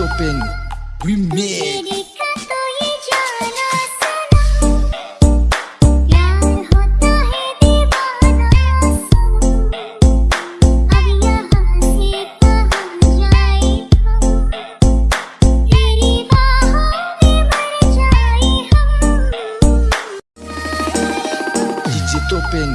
Beethoven Remix. Open